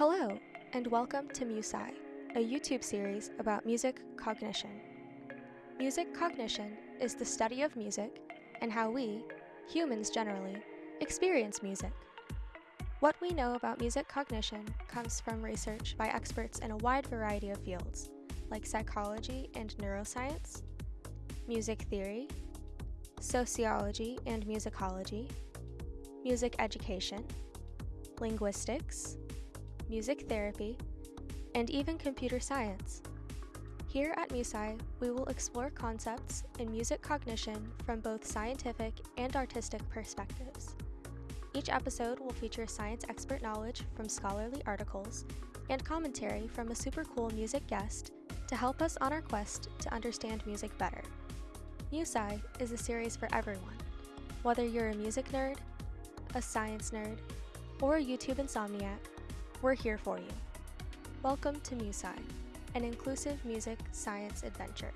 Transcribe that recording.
Hello, and welcome to MuSci, a YouTube series about music cognition. Music cognition is the study of music and how we, humans generally, experience music. What we know about music cognition comes from research by experts in a wide variety of fields, like psychology and neuroscience, music theory, sociology and musicology, music education, linguistics, music therapy, and even computer science. Here at MuSci, we will explore concepts in music cognition from both scientific and artistic perspectives. Each episode will feature science expert knowledge from scholarly articles and commentary from a super cool music guest to help us on our quest to understand music better. MuSci is a series for everyone, whether you're a music nerd, a science nerd, or a YouTube insomniac, we're here for you. Welcome to MuSci, an inclusive music science adventure.